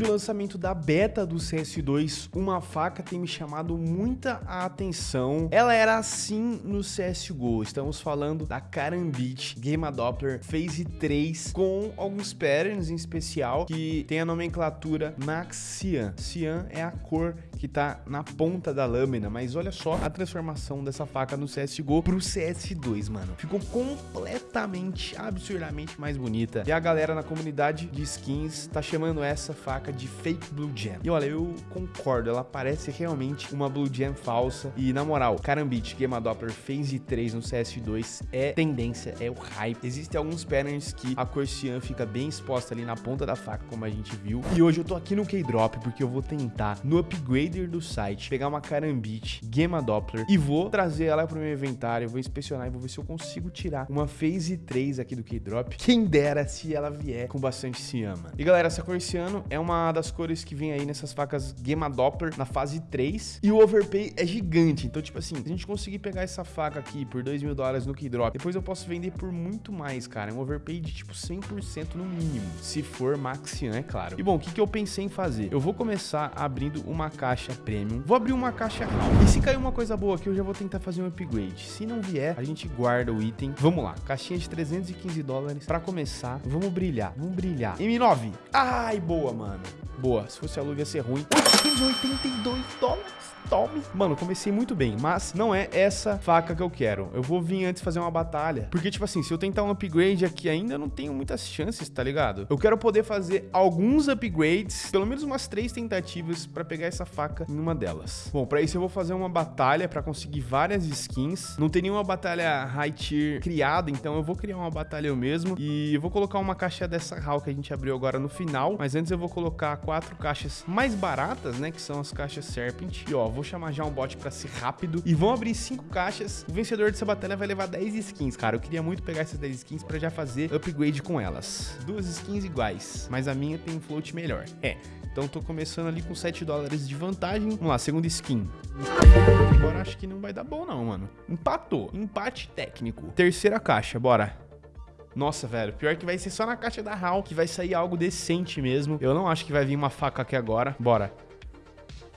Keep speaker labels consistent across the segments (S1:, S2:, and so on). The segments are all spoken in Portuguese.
S1: Desde o lançamento da beta do CS2, uma faca tem me chamado muita atenção. Ela era assim no CSGO. Estamos falando da Karambit Game Doppler Phase 3 com alguns patterns em especial que tem a nomenclatura Max Cyan. Cyan é a cor que tá na ponta da lâmina, mas olha só a transformação dessa faca no CSGO pro CS2, mano. Ficou completamente, absurdamente mais bonita. E a galera na comunidade de skins tá chamando essa faca de Fake Blue Gem. E olha, eu concordo, ela parece realmente uma Blue Gem falsa. E na moral, Karambit Game Doppler Phase 3 no CS2 é tendência, é o hype. Existem alguns patterns que a cor Cyan fica bem exposta ali na ponta da faca, como a gente viu. E hoje eu tô aqui no K-Drop porque eu vou tentar, no upgrader do site, pegar uma Karambit Game Doppler e vou trazer ela pro meu inventário, vou inspecionar e vou ver se eu consigo tirar uma Phase 3 aqui do K-Drop. Quem dera se ela vier com bastante Cyan, mano. E galera, essa cor Ciano é uma das cores que vem aí nessas facas Game Doppler na fase 3. E o overpay é gigante. Então, tipo assim, se a gente conseguir pegar essa faca aqui por 2 mil dólares no Keydrop, depois eu posso vender por muito mais, cara. É um overpay de tipo 100% no mínimo. Se for Maxian, é claro. E bom, o que, que eu pensei em fazer? Eu vou começar abrindo uma caixa premium. Vou abrir uma caixa RAM. E se cair uma coisa boa aqui, eu já vou tentar fazer um upgrade. Se não vier, a gente guarda o item. Vamos lá. Caixinha de 315 dólares. Pra começar, vamos brilhar. Vamos brilhar. M9. Ai, boa, mano. Boa. Se fosse a luva ia ser ruim. 882 dólares. Tome. Mano, comecei muito bem, mas não é essa faca que eu quero. Eu vou vir antes fazer uma batalha. Porque, tipo assim, se eu tentar um upgrade aqui ainda, não tenho muitas chances, tá ligado? Eu quero poder fazer alguns upgrades, pelo menos umas três tentativas pra pegar essa faca em uma delas. Bom, pra isso eu vou fazer uma batalha pra conseguir várias skins. Não tem nenhuma batalha high tier criada, então eu vou criar uma batalha eu mesmo. E eu vou colocar uma caixa dessa HAL que a gente abriu agora no final. Mas antes eu vou colocar quatro caixas mais baratas, né? Que são as caixas Serpent. E ó, vou chamar já um bot pra ser rápido. E vão abrir cinco caixas. O vencedor dessa batalha vai levar 10 skins, cara. Eu queria muito pegar essas 10 skins pra já fazer upgrade com elas. Duas skins iguais, mas a minha tem um float melhor. É, então tô começando ali com 7 dólares de vantagem. Vamos lá, segunda skin. Agora acho que não vai dar bom não, mano. Empatou. Empate técnico. Terceira caixa, bora. Nossa, velho, pior que vai ser só na caixa da HAL que vai sair algo decente mesmo. Eu não acho que vai vir uma faca aqui agora. Bora.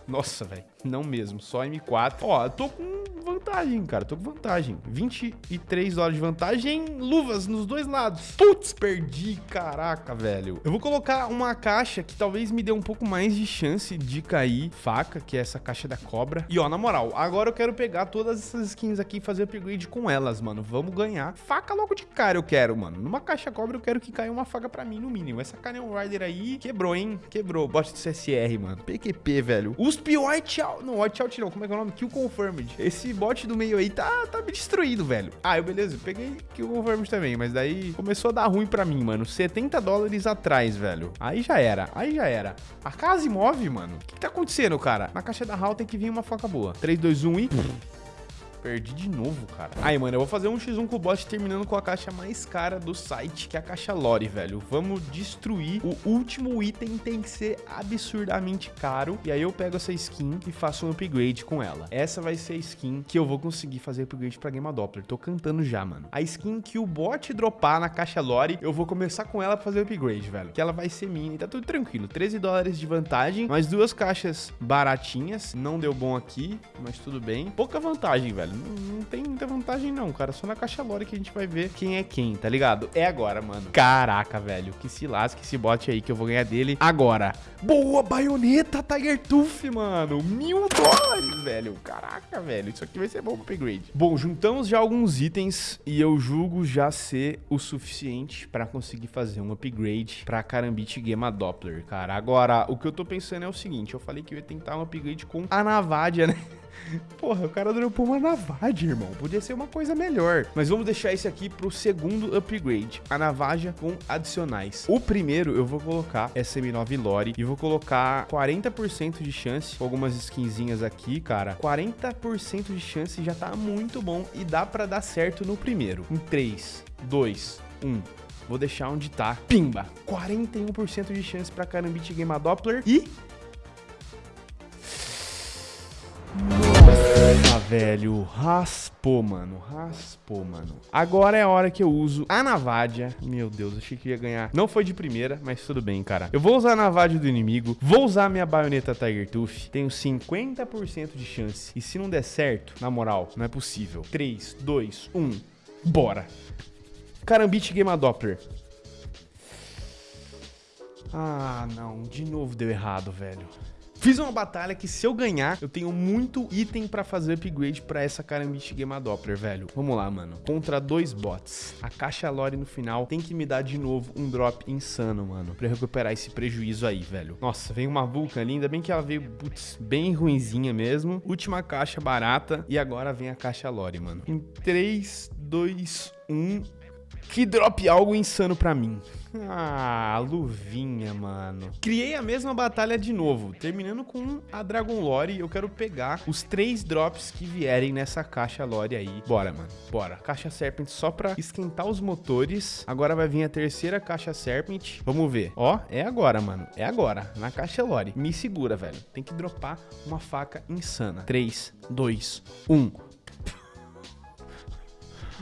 S1: Nossa, velho. Não mesmo, só M4. Ó, eu tô com vantagem, cara. Tô com vantagem. 23 dólares de vantagem. Luvas nos dois lados. Putz, perdi. Caraca, velho. Eu vou colocar uma caixa que talvez me dê um pouco mais de chance de cair. Faca, que é essa caixa da cobra. E ó, na moral, agora eu quero pegar todas essas skins aqui e fazer upgrade com elas, mano. Vamos ganhar. Faca logo de cara eu quero, mano. Numa caixa cobra eu quero que caia uma faca pra mim, no mínimo. Essa Canyon Rider aí quebrou, hein? Quebrou. Bot de CSR, mano. PQP, velho. Usp White Não, White Out não. Como é que é o nome? Kill Confirmed. Esse bot do meio aí tá, tá me destruindo, velho. Ah, eu beleza, peguei Kill Confirmed também, mas daí começou a dar ruim pra mim, mano. 70 dólares atrás, velho. Aí já era, aí já era. A casa move, mano. O que, que tá acontecendo, cara? Na caixa da HAL tem que vir uma faca boa. 3, 2, 1 e... Perdi de novo, cara. Aí, mano, eu vou fazer um x1 com o bot terminando com a caixa mais cara do site, que é a caixa Lore, velho. Vamos destruir. O último item tem que ser absurdamente caro. E aí eu pego essa skin e faço um upgrade com ela. Essa vai ser a skin que eu vou conseguir fazer upgrade pra Game Doppler. Tô cantando já, mano. A skin que o bot dropar na caixa Lore, eu vou começar com ela pra fazer upgrade, velho. Que ela vai ser minha e tá tudo tranquilo. 13 dólares de vantagem, mais duas caixas baratinhas. Não deu bom aqui, mas tudo bem. Pouca vantagem, velho não, não, tem muita vantagem não, cara. Só na caixa lore que a gente vai ver quem é quem, tá ligado? É agora, mano. Caraca, velho. Que se lasque esse bot aí que eu vou ganhar dele agora. Boa, baioneta Tiger Tooth, mano. Mil dólares, velho. Caraca, velho. Isso aqui vai ser bom pro upgrade. Bom, juntamos já alguns itens e eu julgo já ser o suficiente pra conseguir fazer um upgrade pra Karambit Gema Doppler, cara. Agora, o que eu tô pensando é o seguinte. Eu falei que eu ia tentar um upgrade com a Navadia, né? Porra, o cara dropou uma Navaja, irmão. Podia ser uma coisa melhor. Mas vamos deixar esse aqui pro segundo upgrade. A Navaja com adicionais. O primeiro eu vou colocar SM9 Lore e vou colocar 40% de chance com algumas skinzinhas aqui, cara. 40% de chance já tá muito bom e dá pra dar certo no primeiro. Em 3, 2, 1... Vou deixar onde tá. Pimba! 41% de chance pra Karambit Game Doppler e Ah, velho, raspou, mano, raspou, mano. Agora é a hora que eu uso a Navadia. Meu Deus, achei que ia ganhar. Não foi de primeira, mas tudo bem, cara. Eu vou usar a Navadia do inimigo, vou usar minha baioneta Tiger Tooth. Tenho 50% de chance. E se não der certo, na moral, não é possível. 3, 2, 1, bora. Carambite Game Doppler. Ah, não. De novo deu errado, velho. Fiz uma batalha que se eu ganhar, eu tenho muito item pra fazer upgrade pra essa Karambit Game Doppler, velho. Vamos lá, mano. Contra dois bots. A caixa lore no final tem que me dar de novo um drop insano, mano. Pra recuperar esse prejuízo aí, velho. Nossa, vem uma Vulcan ali. Ainda bem que ela veio, putz, bem ruinzinha mesmo. Última caixa barata. E agora vem a caixa lore, mano. Em 3, 2, 1... Que drop algo insano pra mim. Ah, luvinha, mano. Criei a mesma batalha de novo, terminando com a Dragon Lore. Eu quero pegar os três drops que vierem nessa caixa Lore aí. Bora, mano, bora. Caixa Serpent só pra esquentar os motores. Agora vai vir a terceira caixa Serpent. Vamos ver. Ó, é agora, mano. É agora, na caixa Lore. Me segura, velho. Tem que dropar uma faca insana. 3, 2, 1...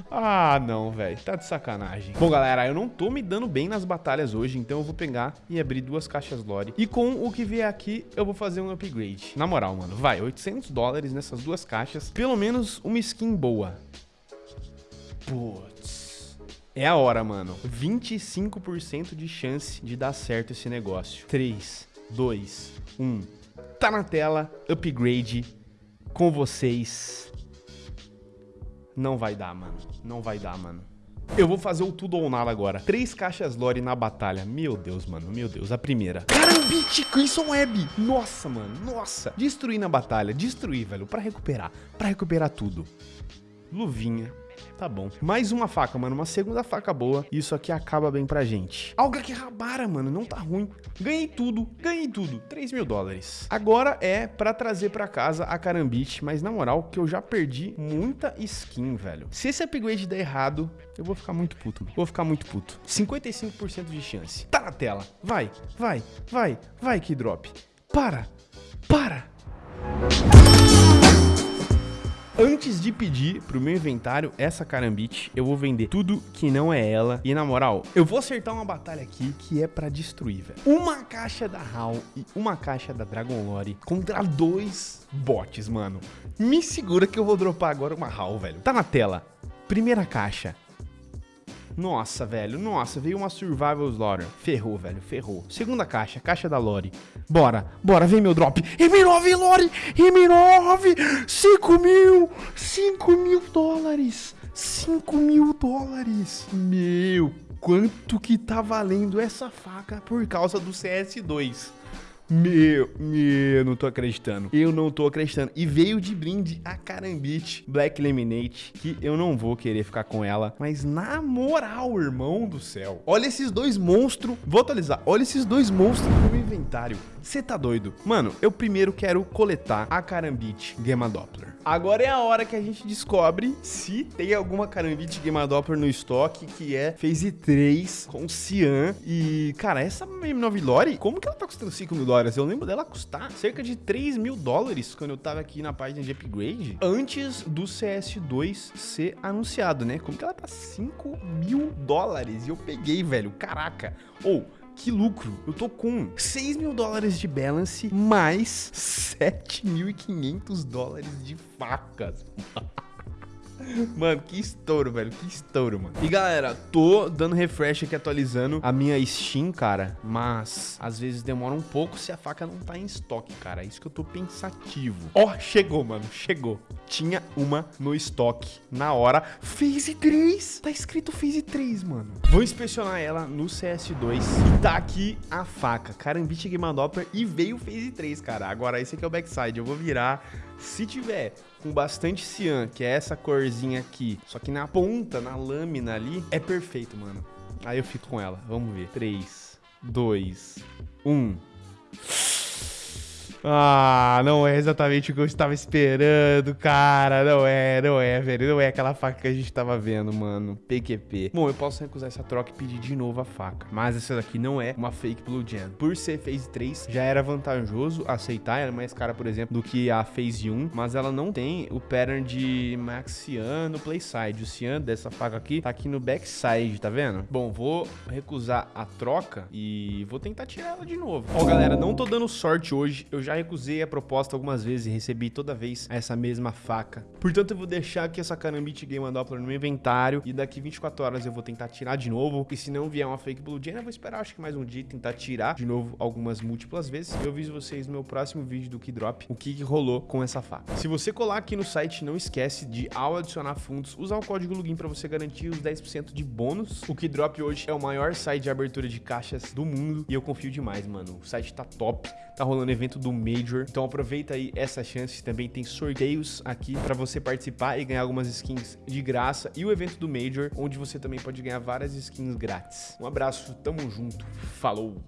S1: Ah, não, velho. Tá de sacanagem. Bom, galera, eu não tô me dando bem nas batalhas hoje, então eu vou pegar e abrir duas caixas lore. E com o que vier aqui, eu vou fazer um upgrade. Na moral, mano, vai, 800 dólares nessas duas caixas. Pelo menos uma skin boa. Putz. É a hora, mano. 25% de chance de dar certo esse negócio. 3, 2, 1. Tá na tela, upgrade com vocês. Não vai dar, mano. Não vai dar, mano. Eu vou fazer o tudo ou nada agora. Três caixas lore na batalha. Meu Deus, mano. Meu Deus. A primeira. Carambite Crimson Web. Nossa, mano. Nossa. Destruir na batalha. Destruir, velho. Pra recuperar. Pra recuperar tudo. Luvinha. Tá bom. Mais uma faca, mano. Uma segunda faca boa. Isso aqui acaba bem pra gente. Alga que rabara, mano. Não tá ruim. Ganhei tudo. Ganhei tudo. 3 mil dólares. Agora é pra trazer pra casa a Carambite. Mas na moral, que eu já perdi muita skin, velho. Se esse upgrade der errado, eu vou ficar muito puto. Vou ficar muito puto. 55% de chance. Tá na tela. Vai, vai, vai, vai, que drop. Para, para. Antes de pedir pro meu inventário essa carambite, eu vou vender tudo que não é ela. E na moral, eu vou acertar uma batalha aqui que é pra destruir, velho. Uma caixa da HAL e uma caixa da Dragon Lore contra dois bots, mano. Me segura que eu vou dropar agora uma HAL, velho. Tá na tela. Primeira caixa. Nossa, velho, nossa, veio uma Survival Slaughter. Ferrou, velho, ferrou. Segunda caixa, caixa da Lore. Bora, bora, vem meu drop. M9, Lore, M9, 5 mil, 5 mil dólares, 5 mil dólares. Meu, quanto que tá valendo essa faca por causa do CS2? Meu, meu, não tô acreditando. Eu não tô acreditando. E veio de brinde a Carambit Black Lemonade, que eu não vou querer ficar com ela. Mas na moral, irmão do céu. Olha esses dois monstros. Vou atualizar. Olha esses dois monstros no meu inventário. Você tá doido? Mano, eu primeiro quero coletar a Carambit Gamma Doppler. Agora é a hora que a gente descobre se tem alguma Carambit Gamma Doppler no estoque, que é Phase 3 com Cian. E, cara, essa M9 Lore, como que ela tá custando 5 mil dólares. Eu lembro dela custar cerca de 3 mil dólares quando eu tava aqui na página de upgrade, antes do CS2 ser anunciado, né? Como que ela tá 5 mil dólares? E eu peguei, velho, caraca. Ou... Oh, que lucro. Eu tô com 6 mil dólares de balance mais 7.500 dólares de facas. Mano, que estouro, velho. Que estouro, mano. E galera, tô dando refresh aqui, atualizando a minha Steam, cara. Mas às vezes demora um pouco se a faca não tá em estoque, cara. É isso que eu tô pensativo. Ó, oh, chegou, mano. Chegou. Tinha uma no estoque na hora. Phase 3. Tá escrito Phase 3, mano. Vou inspecionar ela no CS2. E tá aqui a faca. Carambit Game Doppler. E veio Phase 3, cara. Agora esse aqui é o backside. Eu vou virar se tiver com bastante cian, que é essa corzinha aqui, só que na ponta, na lâmina ali, é perfeito, mano. Aí eu fico com ela. Vamos ver. 3, 2, 1. Ah, não é exatamente o que eu estava esperando, cara. Não é, não é, velho. Não é aquela faca que a gente tava vendo, mano. PQP. Bom, eu posso recusar essa troca e pedir de novo a faca. Mas essa daqui não é uma fake Blue Gen. Por ser Phase 3, já era vantajoso aceitar. Ela é mais cara, por exemplo, do que a Phase 1. Mas ela não tem o pattern de Maxian no Playside. O Cian dessa faca aqui tá aqui no backside, tá vendo? Bom, vou recusar a troca e vou tentar tirar ela de novo. Ó, galera, não tô dando sorte hoje. Eu já recusei a proposta algumas vezes e recebi toda vez essa mesma faca. Portanto, eu vou deixar aqui essa Karambit Game Doppler no meu inventário e daqui 24 horas eu vou tentar tirar de novo. E se não vier uma fake Blue Gen, eu vou esperar acho que mais um dia tentar tirar de novo algumas múltiplas vezes. Eu aviso vocês no meu próximo vídeo do Keydrop o que, que rolou com essa faca. Se você colar aqui no site, não esquece de, ao adicionar fundos, usar o código login para você garantir os 10% de bônus. O Keydrop hoje é o maior site de abertura de caixas do mundo e eu confio demais, mano. O site tá top, tá rolando evento do Major, então aproveita aí essa chance. Também tem sorteios aqui para você participar e ganhar algumas skins de graça e o evento do Major, onde você também pode ganhar várias skins grátis. Um abraço, tamo junto, falou!